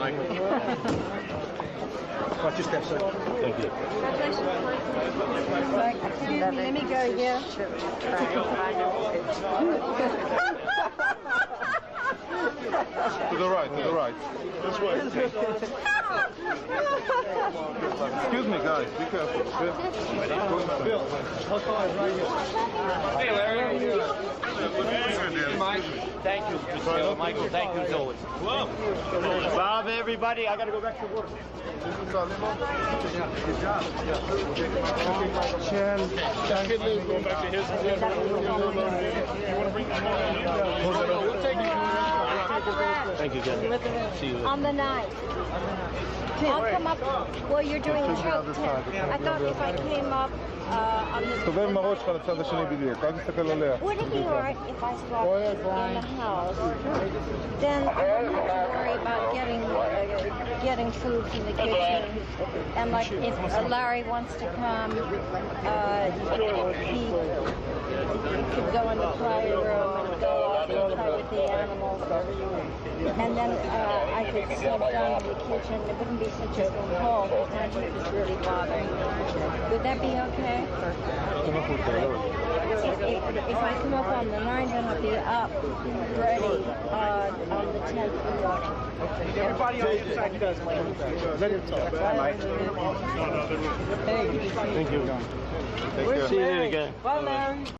Michael. Watch your sir. Thank you. Excuse me, let me go here. to the right, to the right. This way. Excuse me, guys, be careful. Bill, is right here. Thank you, Mr. Michael. Thank you as always. Bob, everybody. I got to go back to work. Kid going back to his. You want to bring We'll take it. Thank you, Ken. See you. On the night. I'll come up. Well, you're doing a choke test. I thought if I came up uh, on the... תסתובב עם הראש שלך לצד השני בדיוק, אל תסתכל עליה. Would it be alright if I slept in the house? Then I wouldn't have to worry about getting uh, getting food from the kitchen. And like if uh, Larry wants to come, uh, he, he could go in the play room and go the animals. And then uh, I could sleep down in the kitchen. It wouldn't be such a cold because my tooth is really bothering me. Would that be okay? If, if, if I come up on the 9th, then I'll be up ready uh, on the 10th in the morning. Everybody on the inside does, Thank you. Take care. See you again. Bye, Larry.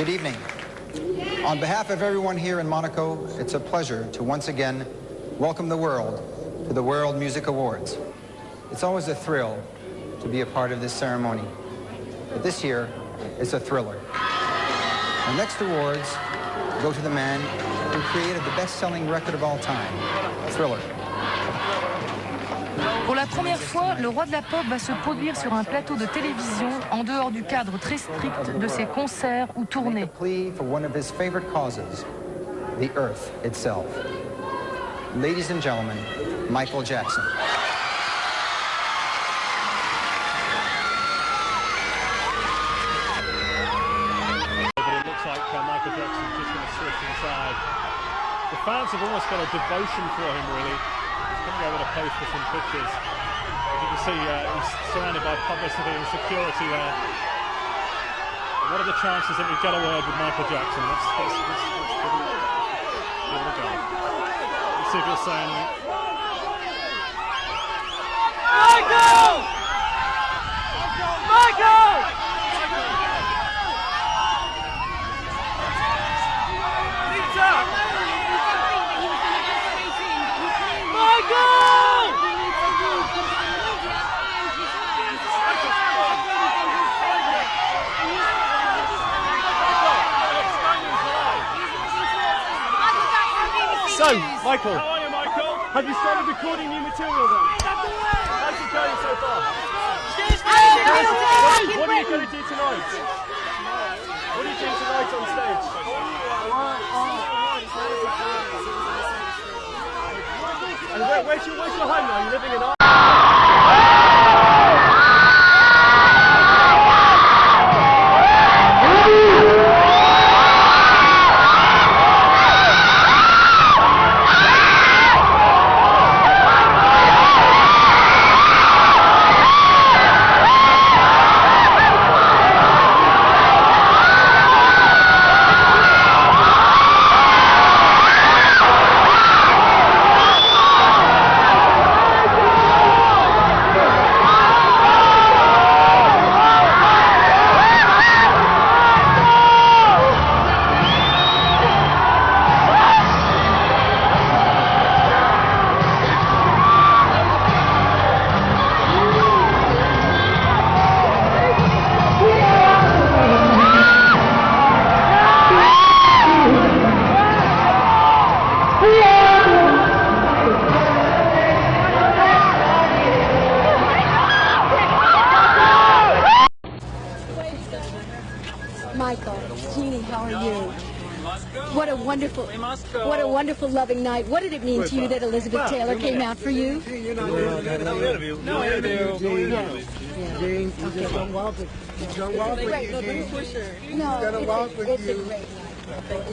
Good evening. On behalf of everyone here in Monaco, it's a pleasure to once again welcome the world to the World Music Awards. It's always a thrill to be a part of this ceremony, but this year it's a thriller. Our next awards go to the man who created the best-selling record of all time, Thriller. Pour la première fois, le roi de la pop va se produire sur un plateau de télévision en dehors du cadre très strict de ses concerts ou tournées. plea for one of his favorite causes, the earth itself. Ladies and gentlemen, Michael Jackson. But it looks like Michael Jackson's just going to switch inside. The fans have almost got a devotion for him, really. He's going to go with a post for some pictures. See uh, he's surrounded by publicity and security there. What are the chances that we get a word with Michael Jackson? Let's, let's, let's, let's give it a go. Let's see if he'll say anything. Michael! Michael! Pizza! Michael! So, Michael, How are you, Michael? have you started recording new material then? How's it going so far? What are you going to do tonight? What are you doing tonight on stage? And where, where's, your, where's your home now? You're living in Ireland? Wonderful, what a wonderful, loving night. What did it mean to you that Elizabeth Taylor came out for you? No interview. No interview. No interview. Gene, you just don't walk with you. Don't walk with you, Gene. No, gotta it's, walk a, with it's you. a great night.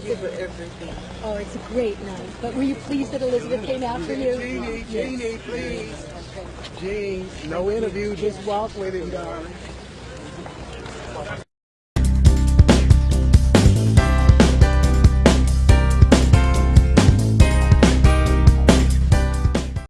It's oh, it's a great night. But were you pleased that Elizabeth came out for you? Jeannie, Jeannie, please. Gene, no interview, just walk with him, darling.